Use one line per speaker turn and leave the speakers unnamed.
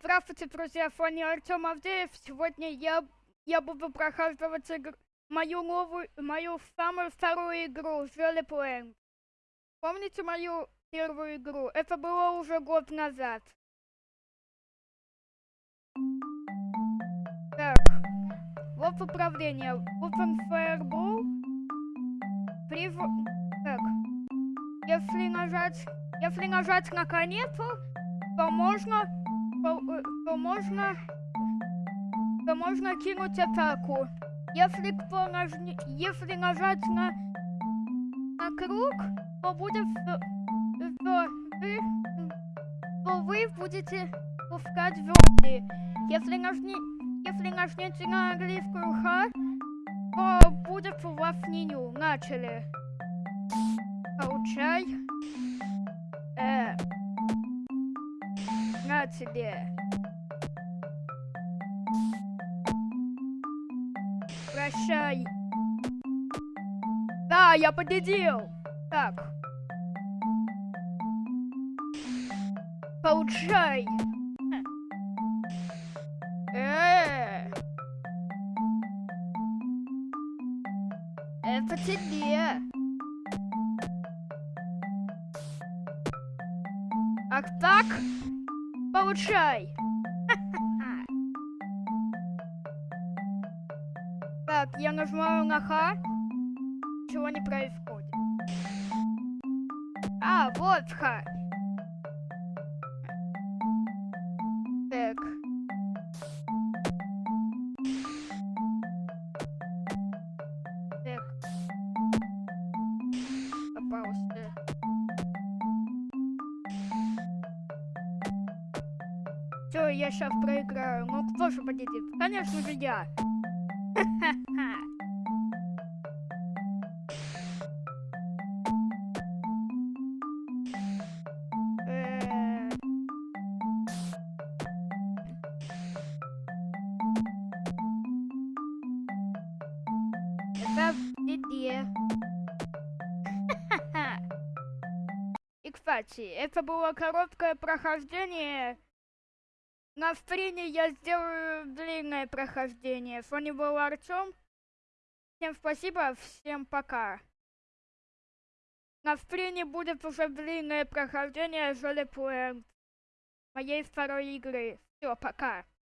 Здравствуйте, друзья, с вами Артем Авдеев. Сегодня я, я буду прохаживать игр... мою новую, мою самую старую игру, Звездный Плейн. Помните мою первую игру? Это было уже год назад. Так, вот управление. Open Fireball. Прив... Так, если нажать, если нажать на конецу, то можно то, то можно то можно кинуть атаку. Если кто нажми, если нажать на на круг, то будет то, вы то вы будете пускать звезды. Если нажми, если нажмете на английскую Х, то будет у вас меню. Начали. Получай. На тебе. Прощай. Да, я победил. Так. Получай. Э. Это тебе. Ах так? Получай! Так, я нажимаю на Х. Чего не происходит. А, вот Х. Так. Так. Попался. Все, я сейчас проиграю. Ну кто же победит? Конечно же я. Э. Это где? И, кстати, это было короткое прохождение. На стриме я сделаю длинное прохождение. С вами был Артем. Всем спасибо, всем пока. На стриме будет уже длинное прохождение Жоле Моей второй игры. Все, пока.